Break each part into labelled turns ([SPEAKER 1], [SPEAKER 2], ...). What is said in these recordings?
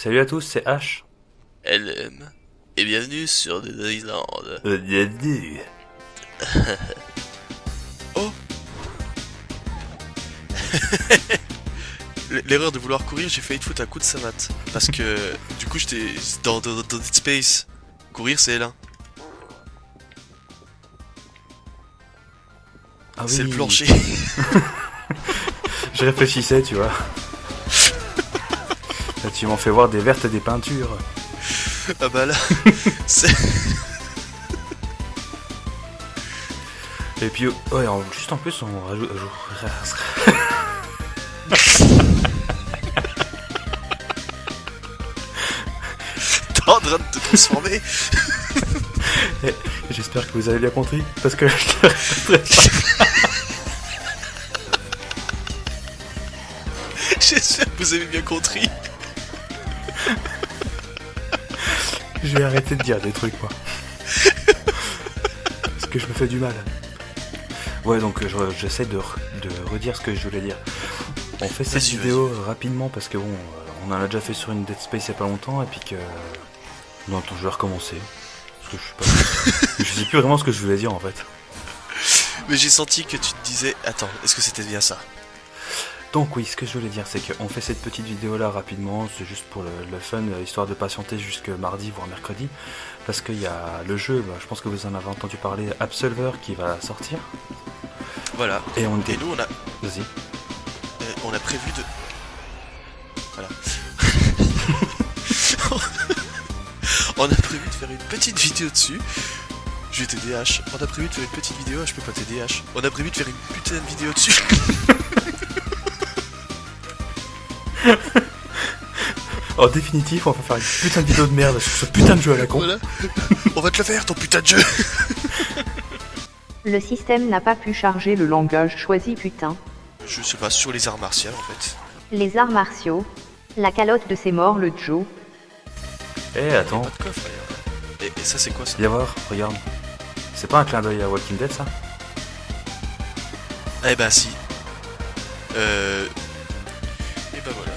[SPEAKER 1] Salut à tous, c'est H.
[SPEAKER 2] LM. Et bienvenue sur Dead Island.
[SPEAKER 1] Euh, bienvenue.
[SPEAKER 2] Oh L'erreur de vouloir courir, j'ai failli te foutre un coup de savate. Parce que du coup, j'étais dans, dans, dans Dead Space. Courir, c'est L1.
[SPEAKER 1] Ah
[SPEAKER 2] C'est le plancher.
[SPEAKER 1] Je réfléchissais, tu vois. Tu m'en fais voir des vertes et des peintures.
[SPEAKER 2] ah bah là, c'est...
[SPEAKER 1] Et puis, ouais, en- juste en plus, on rajoute.
[SPEAKER 2] T'es en train de te transformer.
[SPEAKER 1] J'espère que vous avez bien compris, parce que je le répéterai pas.
[SPEAKER 2] J'espère que vous avez bien compris.
[SPEAKER 1] Je vais arrêter de dire des trucs, moi. Parce que je me fais du mal. Ouais, donc euh, je- j'essaie de, re- de redire ce que je voulais dire. On fait cette vidéo rapidement parce que bon, euh, on en a déjà fait sur une Dead Space il y a pas longtemps et puis que. Non, attends, je vais recommencer. Parce que je suis pas. je sais plus vraiment ce que je voulais dire en fait.
[SPEAKER 2] Mais j'ai senti que tu te disais, attends, est-ce que c'était bien ça?
[SPEAKER 1] Donc oui, ce que je voulais dire, c'est qu'on fait cette petite vidéo là rapidement, c'est juste pour le, le fun, euh, histoire de patienter jusque mardi voire mercredi, parce qu'il y a le jeu, bah, je pense que vous en avez entendu parler, Absolver qui va sortir,
[SPEAKER 2] Voilà.
[SPEAKER 1] et on
[SPEAKER 2] Et nous, on a,
[SPEAKER 1] Vas-y.
[SPEAKER 2] euh, on a prévu de... Voilà. on a prévu de faire une petite vidéo dessus. Je vais t'aider H. On a prévu de faire une petite vidéo, je peux pas t'aider H. On a prévu de faire une putain de vidéo dessus.
[SPEAKER 1] En définitif, on va faire une putain de vidéo de merde sur ce putain de jeu à la con.
[SPEAKER 2] voilà. On va te le faire, ton putain de jeu.
[SPEAKER 3] Le système n'a pas pu charger le langage choisi putain.
[SPEAKER 2] Je sais pas, sur les arts martiaux en fait.
[SPEAKER 3] Les arts martiaux. La calotte de ses morts, le Joe.
[SPEAKER 1] Eh, attends,
[SPEAKER 2] Pas de coffre d'ailleurs. Et, et ça c'est quoi ça?
[SPEAKER 1] Viens voir, regarde. C'est pas un clin d'œil à Walking Dead ça?
[SPEAKER 2] Eh ben si. Euh... Voilà.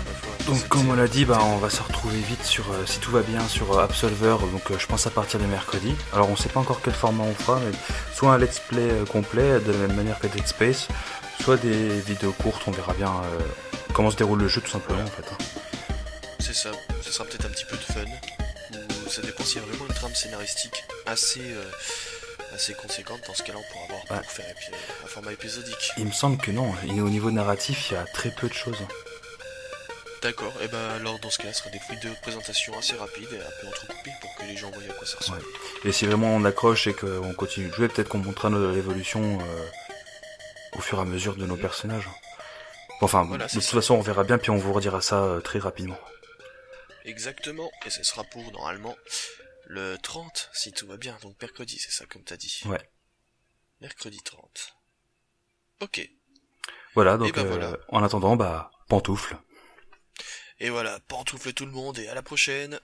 [SPEAKER 1] Donc comme on l'a dit, bah, on va se retrouver vite sur, euh, si tout va bien, sur euh, Absolver, donc euh, je pense à partir de mercredi. Alors on sait pas encore quel format on fera, mais soit un let's play euh, complet, de la même manière que Dead Space, soit des vidéos courtes, on verra bien euh, comment se déroule le jeu tout simplement en fait. hein.
[SPEAKER 2] C'est ça, ce sera peut-être un petit peu de fun. Ou ça dépend s'il y a vraiment une trame scénaristique assez, euh, assez conséquente. Dans ce cas-là, on pourra voir
[SPEAKER 1] Ouais.
[SPEAKER 2] pour faire un format épisodique.
[SPEAKER 1] Il me semble que non, et au niveau narratif, il y a très peu de choses.
[SPEAKER 2] D'accord, et ben alors dans ce cas-là, ce sera des vidéos de présentation assez rapides et un peu entrecoupées pour que les gens voient à quoi ça ressemble.
[SPEAKER 1] Et si vraiment on accroche et qu'on continue de jouer, peut-être qu'on montrera notre évolution euh, au fur et à mesure de nos personnages. Enfin,
[SPEAKER 2] Voilà,
[SPEAKER 1] de toute
[SPEAKER 2] ça.
[SPEAKER 1] façon, on verra bien, puis on vous redira ça euh, très rapidement.
[SPEAKER 2] Exactement, et ce sera pour normalement le 30, si tout va bien, donc mercredi, c'est ça comme t'as dit.
[SPEAKER 1] Ouais.
[SPEAKER 2] Mercredi 30. Ok.
[SPEAKER 1] Voilà, donc
[SPEAKER 2] ben
[SPEAKER 1] euh,
[SPEAKER 2] voilà.
[SPEAKER 1] en attendant, bah, pantoufle.
[SPEAKER 2] Et voilà, pantoufle tout le monde et à la prochaine.